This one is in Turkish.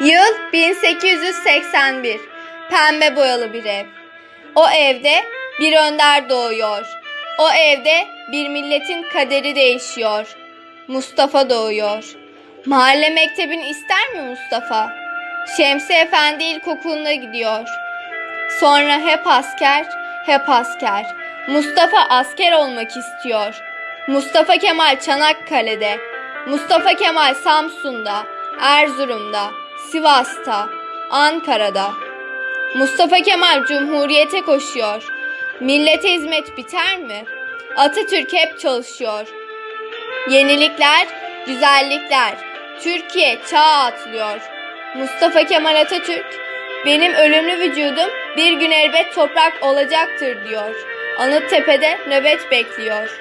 Yıl 1881. Pembe boyalı bir ev. O evde bir önder doğuyor. O evde bir milletin kaderi değişiyor. Mustafa doğuyor. Mahalle mektebini ister mi Mustafa? Şemsi Efendi İlkokulu'na gidiyor. Sonra hep asker, hep asker. Mustafa asker olmak istiyor. Mustafa Kemal Çanakkale'de. Mustafa Kemal Samsun'da, Erzurum'da, Sivas'ta, Ankara'da. Mustafa Kemal Cumhuriyete koşuyor. Millete hizmet biter mi? Atatürk hep çalışıyor. Yenilikler, güzellikler. Türkiye çağa atlıyor. Mustafa Kemal Atatürk, benim ölümlü vücudum bir gün elbet toprak olacaktır diyor. Anıttepe'de nöbet bekliyor.